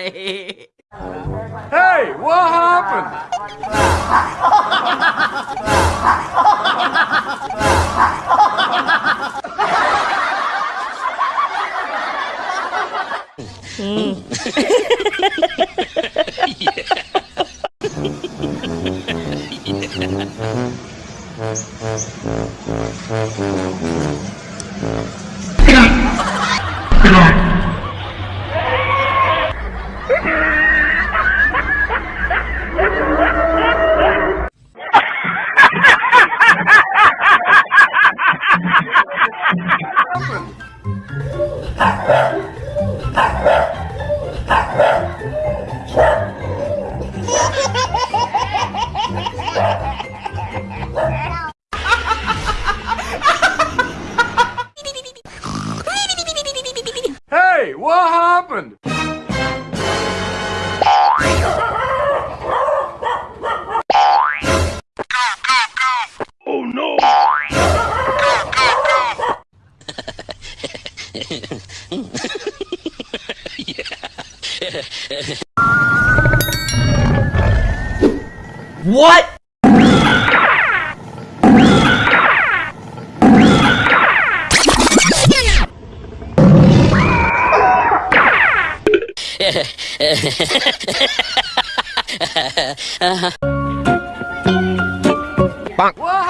Hey, what happened? mm. what? uh -huh. Bonk. Whoa!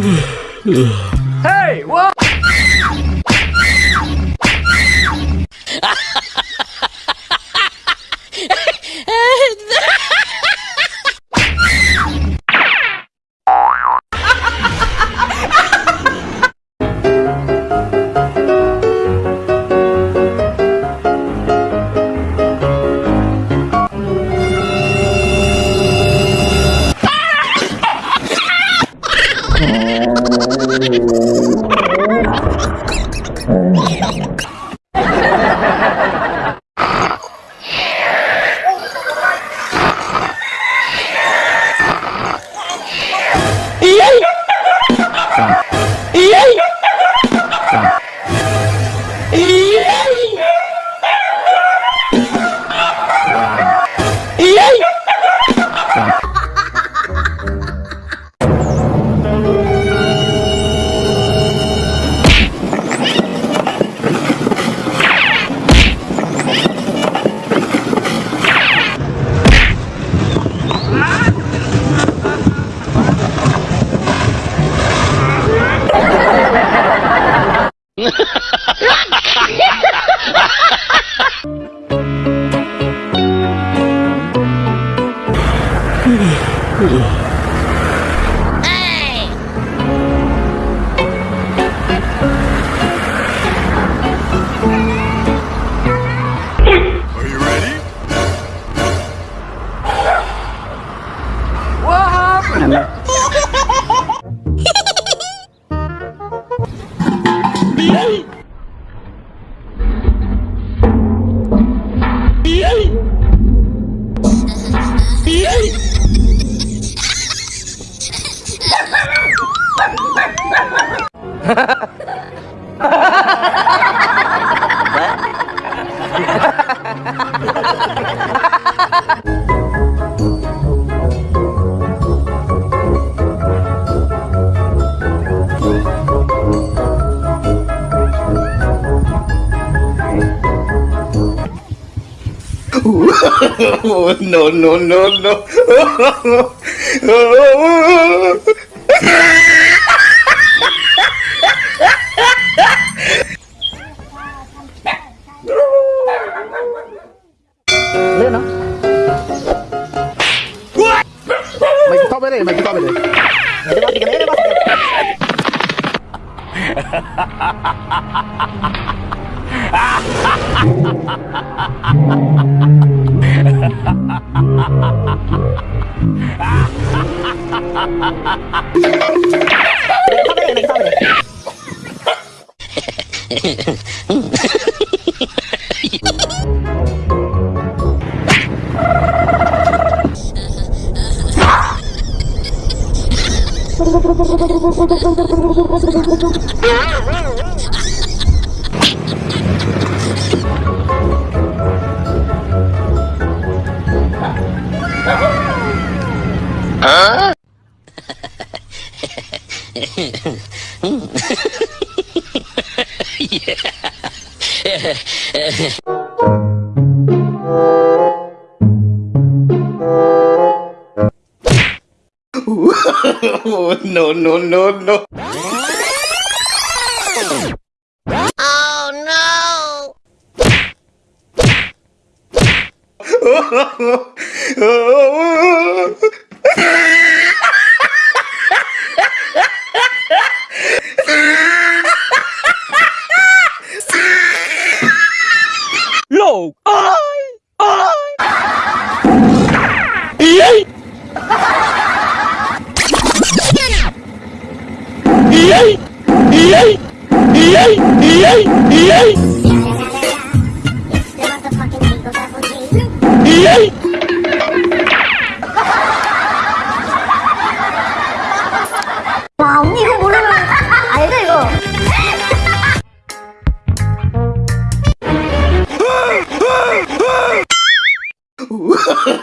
hey, what? Oh. Muhammad. Beep. oh, no, no, no, no. Lên nó. Mày to bên này, mày to bên này. Mày to bên này. Ah! Ha ha ha! oh, no, no, no, no.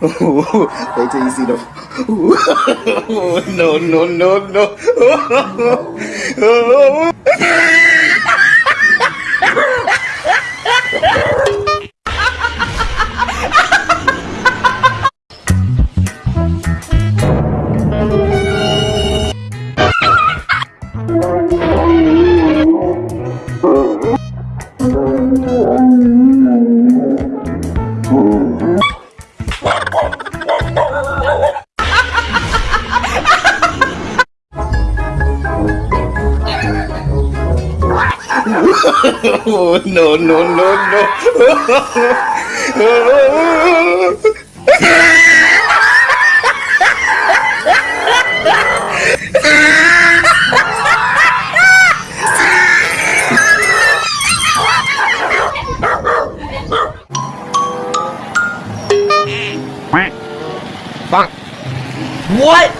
Wait till you see the. no, no, no, no. oh. oh, no, no, no, no. What?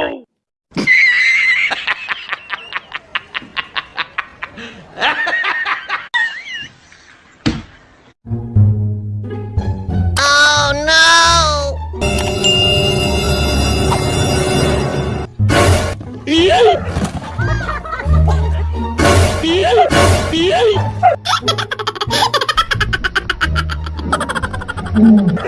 Oh, my God.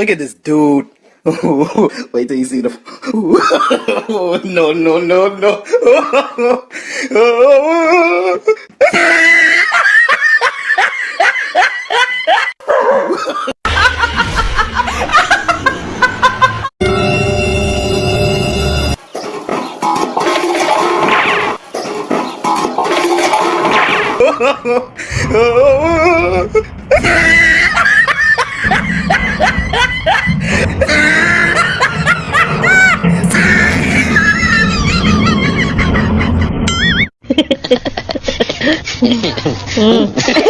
Look at this dude. Wait till you see the. no, no, no, no. Mm.